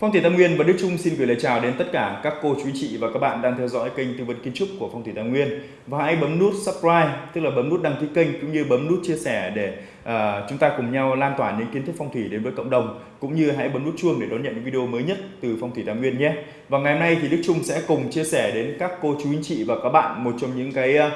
Phong thủy Tam Nguyên và Đức Trung xin gửi lời chào đến tất cả các cô chú chị và các bạn đang theo dõi kênh tư vấn kiến trúc của Phong thủy Tam Nguyên. Và hãy bấm nút subscribe tức là bấm nút đăng ký kênh cũng như bấm nút chia sẻ để uh, chúng ta cùng nhau lan tỏa những kiến thức phong thủy đến với cộng đồng. Cũng như hãy bấm nút chuông để đón nhận những video mới nhất từ Phong thủy Tam Nguyên nhé. Và ngày hôm nay thì Đức Trung sẽ cùng chia sẻ đến các cô chú anh chị và các bạn một trong những cái uh,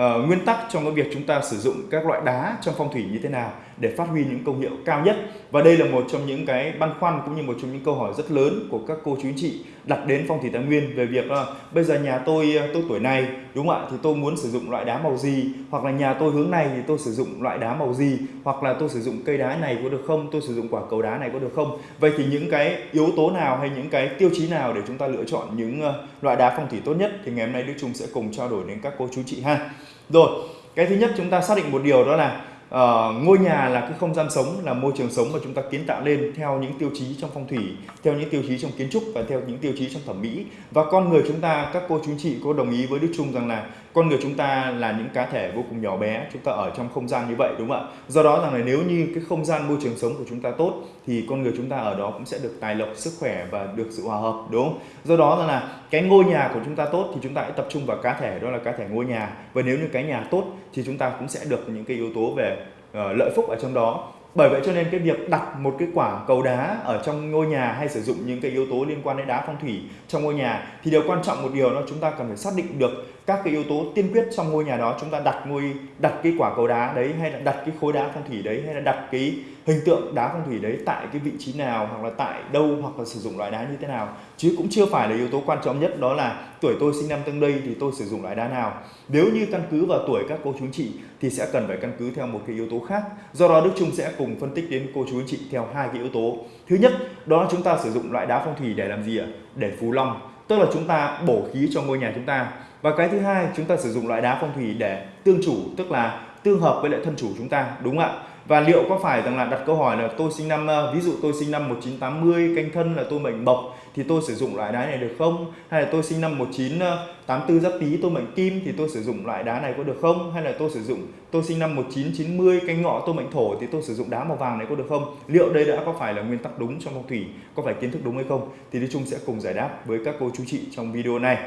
uh, nguyên tắc trong cái việc chúng ta sử dụng các loại đá trong phong thủy như thế nào để phát huy những công hiệu cao nhất và đây là một trong những cái băn khoăn cũng như một trong những câu hỏi rất lớn của các cô chú anh chị đặt đến phong thủy tài nguyên về việc là bây giờ nhà tôi à, tôi tuổi này đúng không ạ? Thì tôi muốn sử dụng loại đá màu gì? Hoặc là nhà tôi hướng này thì tôi sử dụng loại đá màu gì? Hoặc là tôi sử dụng cây đá này có được không? Tôi sử dụng quả cầu đá này có được không? Vậy thì những cái yếu tố nào hay những cái tiêu chí nào để chúng ta lựa chọn những à, loại đá phong thủy tốt nhất? Thì ngày hôm nay Đức Trung sẽ cùng trao đổi đến các cô chú chị ha. Rồi, cái thứ nhất chúng ta xác định một điều đó là uh, ngôi nhà là cái không gian sống, là môi trường sống mà chúng ta kiến tạo lên theo những tiêu chí trong phong thủy, theo những tiêu chí trong kiến trúc và theo những tiêu chí trong thẩm mỹ. Và con người chúng ta, các cô chú chị có đồng ý với Đức Trung rằng là con người chúng ta là những cá thể vô cùng nhỏ bé, chúng ta ở trong không gian như vậy đúng không ạ? Do đó rằng là nếu như cái không gian môi trường sống của chúng ta tốt thì con người chúng ta ở đó cũng sẽ được tài lộc, sức khỏe và được sự hòa hợp đúng không? Do đó rằng là cái ngôi nhà của chúng ta tốt thì chúng ta hãy tập trung vào cá thể đó là cá thể ngôi nhà và nếu như cái nhà tốt thì chúng ta cũng sẽ được những cái yếu tố về Ờ, lợi phúc ở trong đó. Bởi vậy cho nên cái việc đặt một cái quả cầu đá ở trong ngôi nhà hay sử dụng những cái yếu tố liên quan đến đá phong thủy trong ngôi nhà thì điều quan trọng một điều đó chúng ta cần phải xác định được các cái yếu tố tiên quyết trong ngôi nhà đó, chúng ta đặt ngôi, đặt cái quả cầu đá đấy hay là đặt cái khối đá phong thủy đấy, hay là đặt cái hình tượng đá phong thủy đấy tại cái vị trí nào, hoặc là tại đâu, hoặc là sử dụng loại đá như thế nào. Chứ cũng chưa phải là yếu tố quan trọng nhất, đó là tuổi tôi sinh năm tương đây thì tôi sử dụng loại đá nào. Nếu như căn cứ vào tuổi các cô chú chị thì sẽ cần phải căn cứ theo một cái yếu tố khác. Do đó Đức Trung sẽ cùng phân tích đến cô chú chị theo hai cái yếu tố. Thứ nhất, đó là chúng ta sử dụng loại đá phong thủy để làm gì ạ? Để phù long tức là chúng ta bổ khí cho ngôi nhà chúng ta. Và cái thứ hai, chúng ta sử dụng loại đá phong thủy để tương chủ, tức là tương hợp với lại thân chủ chúng ta, đúng không ạ? Và liệu có phải rằng là đặt câu hỏi là tôi sinh năm ờ, ví dụ tôi sinh năm 1980 canh thân là tôi mệnh bộc thì tôi sử dụng loại đá này được không? Hay là tôi sinh năm 1984 ờ, giáp tý tôi mệnh kim thì tôi sử dụng loại đá này có được không? Hay là tôi sử dụng, tôi sinh năm 1990 canh ngọ tôi mệnh thổ thì tôi sử dụng đá màu vàng này có được không? Liệu đây đã có phải là nguyên tắc đúng trong phong thủy, có phải kiến thức đúng hay không? Thì đi chung sẽ cùng giải đáp với các cô chú chị trong video này.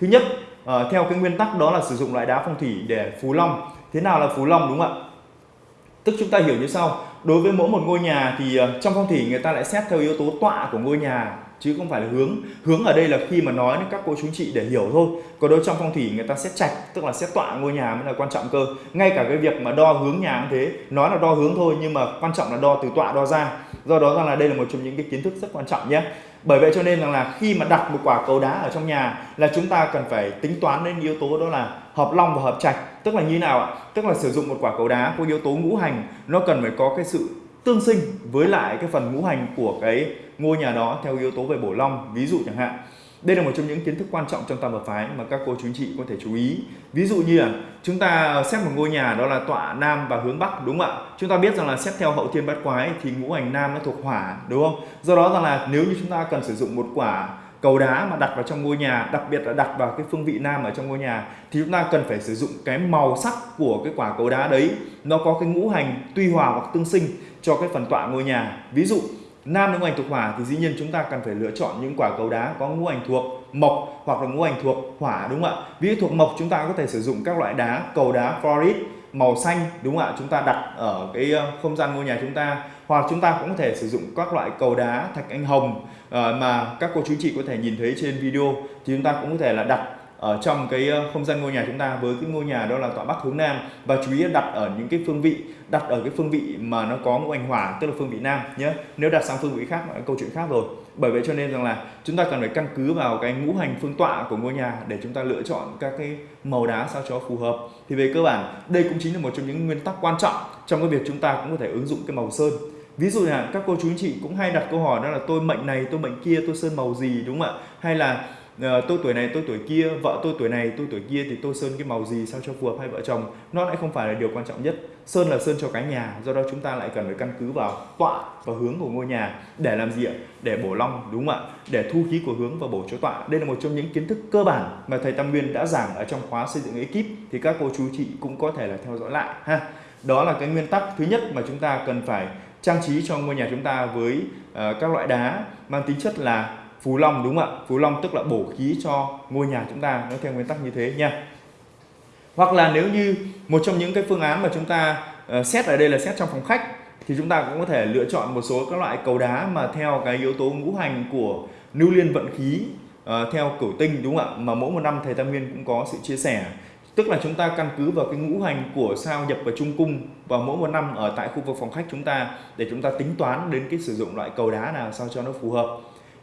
Thứ nhất ờ, theo cái nguyên tắc đó là sử dụng loại đá phong thủy để phú long. Thế nào là phú long đúng không ạ? Tức chúng ta hiểu như sau. Đối với mỗi một ngôi nhà thì ờ, trong phong thủy người ta lại xét theo yếu tố tọa của ngôi nhà, chứ không phải là hướng. Hướng ở đây là khi mà nói đến các cô chú chị để hiểu thôi. Còn đối trong phong thủy người ta xét trạch tức là xét tọa ngôi nhà mới là quan trọng cơ. Ngay cả cái việc mà đo hướng nhà cũng thế. Nói là đo hướng thôi, nhưng mà quan trọng là đo từ tọa đo ra. Do đó rằng là đây là một trong những cái kiến thức rất quan trọng nhé. Bởi vậy cho nên rằng là khi mà đặt một quả cầu đá ở trong nhà là chúng ta cần phải tính toán đến yếu tố đó là hợp long và hợp trạch tức là như nào ạ? Tức là sử dụng một quả cầu đá có yếu tố ngũ hành, nó cần phải có cái sự tương sinh với lại cái phần ngũ hành của cái ngôi nhà đó theo yếu tố về bổ long, ví dụ chẳng hạn. Đây là một trong những kiến thức quan trọng trong tam hợp phái mà các cô chú anh chị có thể chú ý. Ví dụ như là chúng ta xét một ngôi nhà đó là tọa nam và hướng bắc, đúng không ạ? Chúng ta biết rằng là xét theo hậu thiên bát quái thì ngũ hành nam nó thuộc hỏa, đúng không? Do đó rằng là nếu như chúng ta cần sử dụng một quả cầu đá mà đặt vào trong ngôi nhà, đặc biệt là đặt vào cái phương vị nam ở trong ngôi nhà, thì chúng ta cần phải sử dụng cái màu sắc của cái quả cầu đá đấy. Nó có cái ngũ hành tuy hòa hoặc tương sinh cho cái phần tọa ngôi nhà. Ví dụ, nam ngũ hành thuộc hỏa thì dĩ nhiên chúng ta cần phải lựa chọn những quả cầu đá có ngũ hành thuộc mộc hoặc là ngũ hành thuộc hỏa, đúng không ạ? Ví dụ thuộc mộc chúng ta có thể sử dụng các loại đá, cầu đá fluorite màu xanh, đúng không ạ? Chúng ta đặt ở cái ờ, không gian ngôi nhà chúng ta, hoặc chúng ta cũng có thể sử dụng các loại cầu đá, thạch anh hồng ờ, mà các cô chú chị có thể nhìn thấy trên video. Thì chúng ta cũng có thể là đặt ở trong cái ờ, không gian ngôi nhà chúng ta với cái ngôi nhà đó là tọa bắc hướng nam. Và chú ý đặt ở những cái phương vị, đặt ở cái phương vị mà nó có ngũ hành hỏa, tức là phương vị nam nhé. Nếu đặt sang phương vị khác là câu chuyện khác rồi bởi vậy cho nên rằng là chúng ta cần phải căn cứ vào cái ngũ hành phương tọa của ngôi nhà để chúng ta lựa chọn các cái màu đá sao cho phù hợp. Thì về cơ bản, đây cũng chính là một trong những nguyên tắc quan trọng trong cái việc chúng ta cũng có thể ứng dụng cái màu sơn. Ví dụ là các cô chú anh chị cũng hay đặt câu hỏi đó là tôi mệnh này, tôi mệnh kia, tôi sơn màu gì đúng không ạ? Hay là Ờ, tôi tuổi này tôi tuổi kia vợ tôi tuổi này tôi tuổi kia thì tôi sơn cái màu gì sao cho phù hợp hai vợ chồng? Nó lại không phải là điều quan trọng nhất. Sơn là sơn cho cái nhà do đó chúng ta lại cần phải căn cứ vào tọa và hướng của ngôi nhà. Để làm gì ạ? Để bổ long đúng không ạ? Để thu khí của hướng và bổ chỗ tọa. Đây là một trong những kiến thức cơ bản mà thầy Tam Nguyên đã giảng ở trong khóa xây dựng ekip thì các cô chú chị cũng có thể là theo dõi lại ha. Đó là cái nguyên tắc thứ nhất mà chúng ta cần phải trang trí cho ngôi nhà chúng ta với uh, các loại đá. Mang tính chất là phù long đúng không ạ? Phù long tức là bổ khí cho ngôi nhà chúng ta nó theo nguyên tắc như thế nha. Hoặc là nếu như một trong những cái phương án mà chúng ta uh, xét ở đây là xét trong phòng khách thì chúng ta cũng có thể lựa chọn một số các loại cầu đá mà theo cái yếu tố ngũ hành của lưu liên vận khí uh, theo cửu tinh đúng không ạ? Mà mỗi một năm thầy Tam Nguyên cũng có sự chia sẻ. Tức là chúng ta căn cứ vào cái ngũ hành của sao nhập vào trung cung vào mỗi một năm ở tại khu vực phòng khách chúng ta để chúng ta tính toán đến cái sử dụng loại cầu đá nào sao cho nó phù hợp.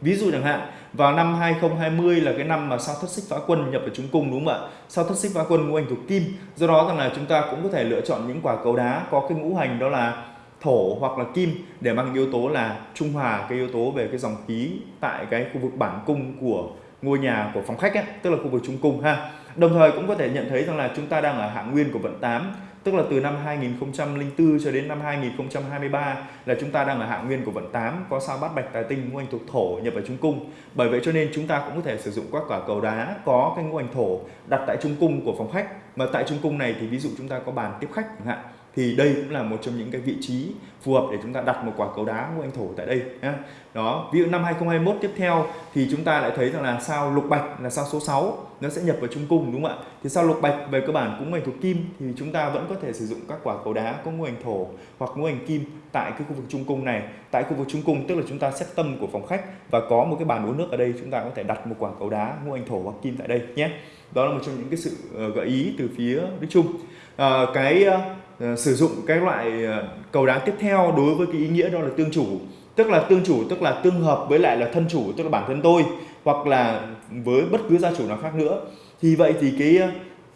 Ví dụ chẳng hạn vào năm 2020 là cái năm mà sao thất xích phá quân nhập vào trung cung đúng không ạ? Sao thất xích phá quân ngũ hành thuộc kim. Do đó rằng là chúng ta cũng có thể lựa chọn những quả cầu đá có cái ngũ hành đó là thổ hoặc là kim để mang yếu tố là trung hòa cái yếu tố về cái dòng khí tại cái khu vực bản cung của ngôi nhà của phòng khách ấy, tức là khu vực trung cung ha. Đồng thời cũng có thể nhận thấy rằng là chúng ta đang ở hạng nguyên của vận 8 tức là từ năm 2004 cho đến năm 2023 là chúng ta đang ở hạng nguyên của vận 8 có sao bát bạch tài tinh, ngũ hành thuộc thổ nhập vào trung cung. Bởi vậy cho nên chúng ta cũng có thể sử dụng các quả cầu đá, có cái ngũ hành thổ đặt tại trung cung của phòng khách. Mà tại trung cung này thì ví dụ chúng ta có bàn tiếp khách chẳng hạn thì đây cũng là một trong những cái vị trí phù hợp để chúng ta đặt một quả cầu đá ngũ hành thổ tại đây nhé. Đó, ví dụ năm 2021 tiếp theo thì chúng ta lại thấy rằng là sao lục bạch là sao số 6 nó sẽ nhập vào trung cung đúng không ạ? Thì sao lục bạch về cơ bản cũng ngành thuộc kim thì chúng ta vẫn có thể sử dụng các quả cầu đá có ngũ hành thổ hoặc ngũ hành kim tại cái khu vực trung cung này. Tại khu vực trung cung tức là chúng ta xét tâm của phòng khách và có một cái bàn uống nước ở đây chúng ta có thể đặt một quả cầu đá ngũ hành thổ hoặc kim tại đây nhé. Đó là một trong những cái sự ờ, gợi ý từ phía Đức Trung. À, cái ờ, Ờ, sử dụng cái loại ờ, cầu đá tiếp theo đối với cái ý nghĩa đó là tương chủ tức là tương chủ tức là tương hợp với lại là thân chủ tức là bản thân tôi hoặc là với bất cứ gia chủ nào khác nữa thì vậy thì cái ờ,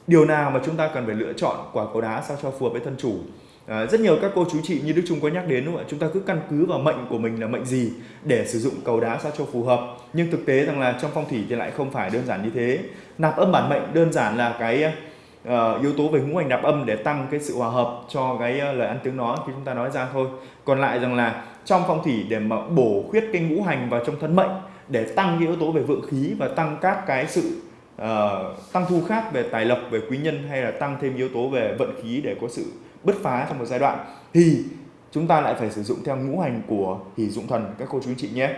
điều nào mà chúng ta cần phải lựa chọn quả cầu đá sao cho phù hợp với thân chủ À, rất nhiều các cô chú chị như Đức Trung có nhắc đến đúng không ạ? Chúng ta cứ căn cứ vào mệnh của mình là mệnh gì để sử dụng cầu đá sao cho phù hợp. Nhưng thực tế rằng là trong phong thủy thì lại không phải đơn giản như thế. Nạp âm bản mệnh đơn giản là cái uh, yếu tố về ngũ hành nạp âm để tăng cái sự hòa hợp cho cái uh, lời ăn tiếng nói khi chúng ta nói ra thôi. Còn lại rằng là trong phong thủy để mà bổ khuyết cái ngũ hành vào trong thân mệnh để tăng cái yếu tố về vượng khí và tăng các cái sự uh, tăng thu khác về tài lộc về quý nhân hay là tăng thêm yếu tố về vận khí để có sự bứt phá trong một giai đoạn thì chúng ta lại phải sử dụng theo ngũ hành của hỷ dụng thần các cô chú anh chị nhé.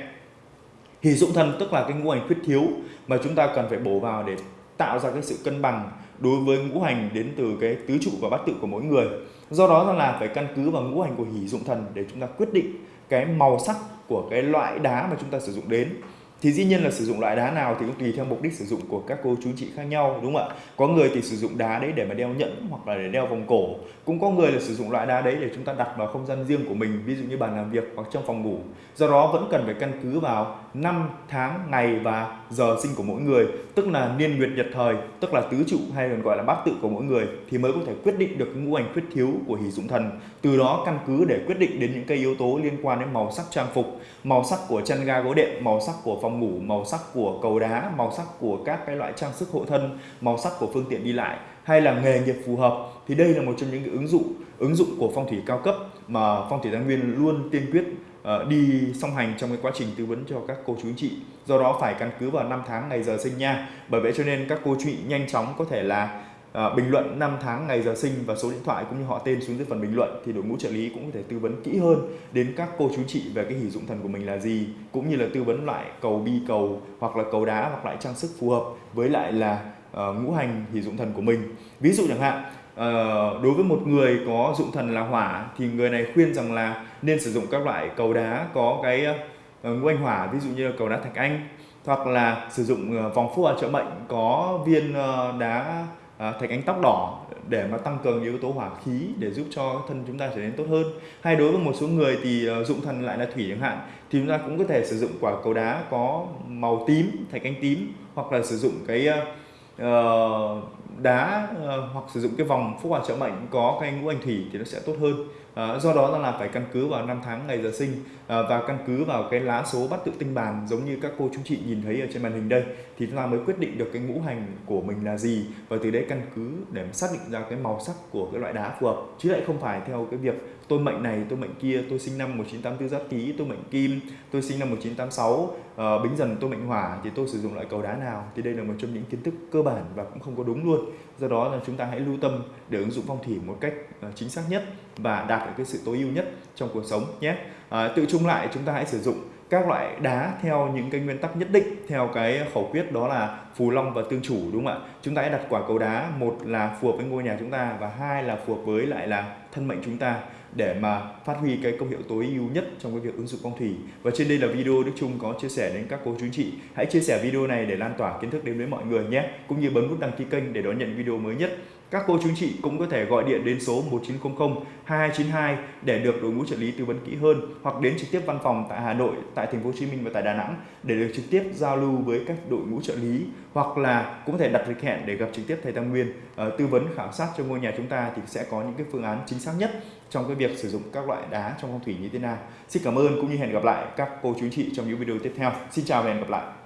Hỷ dụng thần tức là cái ngũ hành khuyết thiếu mà chúng ta cần phải bổ vào để tạo ra cái sự cân bằng đối với ngũ hành đến từ cái tứ trụ và bát tự của mỗi người. Do đó là phải căn cứ vào ngũ hành của hỷ dụng thần để chúng ta quyết định cái màu sắc của cái loại đá mà chúng ta sử dụng đến thì dĩ nhiên là sử dụng loại đá nào thì cũng tùy theo mục đích sử dụng của các cô chú chị khác nhau, đúng không ạ? Có người thì sử dụng đá đấy để mà đeo nhẫn hoặc là để đeo vòng cổ. Cũng có người là sử dụng loại đá đấy để chúng ta đặt vào không gian riêng của mình, ví dụ như bàn làm việc hoặc trong phòng ngủ. Do đó vẫn cần phải căn cứ vào năm tháng, ngày và giờ sinh của mỗi người, tức là niên nguyệt nhật thời, tức là tứ trụ hay còn gọi là bát tự của mỗi người, thì mới có thể quyết định được ngũ hành khuyết thiếu của hỷ dụng thần. Từ đó căn cứ để quyết định đến những cái yếu tố liên quan đến màu sắc trang phục, màu sắc của chân ga gối đệm, màu sắc của phòng ngủ, màu sắc của cầu đá, màu sắc của các cái loại trang sức hộ thân, màu sắc của phương tiện đi lại hay là nghề nghiệp phù hợp thì đây là một trong những cái ứng dụng ứng dụng của phong thủy cao cấp mà phong thủy thái nguyên luôn tiên quyết ờ, đi song hành trong cái quá trình tư vấn cho các cô chú anh chị. Do đó phải căn cứ vào năm tháng ngày giờ sinh nha. Bởi vậy cho nên các cô chú chị nhanh chóng có thể là à, bình luận năm tháng ngày giờ sinh và số điện thoại cũng như họ tên xuống dưới phần bình luận thì đội ngũ trợ lý cũng có thể tư vấn kỹ hơn đến các cô chú chị về cái hỷ dụng thần của mình là gì cũng như là tư vấn loại cầu bi cầu hoặc là cầu đá hoặc lại trang sức phù hợp với lại là uh, ngũ hành hỷ dụng thần của mình. Ví dụ chẳng hạn uh, đối với một người có dụng thần là hỏa thì người này khuyên rằng là nên sử dụng các loại cầu đá có cái uh, ngũ hành hỏa ví dụ như là cầu đá thạch anh hoặc là sử dụng vòng phúc ở trợ mệnh có viên đá À, thạch ánh tóc đỏ để mà tăng cường yếu tố hỏa khí để giúp cho thân chúng ta trở nên tốt hơn. Hay đối với một số người thì à, dụng thần lại là thủy chẳng hạn thì chúng ta cũng có thể sử dụng quả cầu đá có màu tím thạch ánh tím hoặc là sử dụng cái uh, đá ờ, hoặc sử dụng cái vòng phúc hỏa trợ mệnh có cái ngũ hành thủy thì nó sẽ tốt hơn. Ờ, do đó là phải căn cứ vào năm tháng ngày giờ sinh ờ, và căn cứ vào cái lá số bắt tự tinh bàn giống như các cô chú chị nhìn thấy ở trên màn hình đây thì chúng ta mới quyết định được cái ngũ hành của mình là gì. Và từ đấy căn cứ để xác định ra cái màu sắc của cái loại đá phù hợp. Chứ lại không phải theo cái việc tôi mệnh này tôi mệnh kia tôi sinh năm 1984 giáp tý tôi mệnh kim tôi sinh năm 1986 uh, bính dần tôi mệnh hỏa thì tôi sử dụng loại cầu đá nào? Thì đây là một trong những kiến thức cơ bản và cũng không có đúng luôn do đó là chúng ta hãy lưu tâm để ứng dụng phong thủy một cách ờ, chính xác nhất và đạt được cái sự tối ưu nhất trong cuộc sống nhé. À, tự chung lại chúng ta hãy sử dụng các loại đá theo những cái nguyên tắc nhất định theo cái khẩu quyết đó là phù long và tương chủ đúng không ạ? Chúng ta hãy đặt quả cầu đá một là phù hợp với ngôi nhà chúng ta và hai là phù hợp với lại là thân mệnh chúng ta để mà phát huy cái công hiệu tối ưu nhất trong cái việc ứng dụng phong thủy. Và trên đây là video Đức Trung có chia sẻ đến các cô chú anh chị. Hãy chia sẻ video này để lan tỏa kiến thức đến với mọi người nhé, cũng như bấm nút đăng ký kênh để đón nhận video mới nhất các cô chú chị cũng có thể gọi điện đến số 1900 2292 để được đội ngũ trợ lý tư vấn kỹ hơn hoặc đến trực tiếp văn phòng tại Hà Nội, tại thành phố Hồ Chí Minh và tại Đà Nẵng để được trực tiếp giao lưu với các đội ngũ trợ lý hoặc là cũng có thể đặt lịch hẹn để gặp trực tiếp thầy Tam Nguyên uh, tư vấn khảo sát cho ngôi nhà chúng ta thì sẽ có những cái phương án chính xác nhất trong cái việc sử dụng các loại đá trong phong thủy như thế nào. Xin cảm ơn cũng như hẹn gặp lại các cô chú chị trong những video tiếp theo. Xin chào và hẹn gặp lại.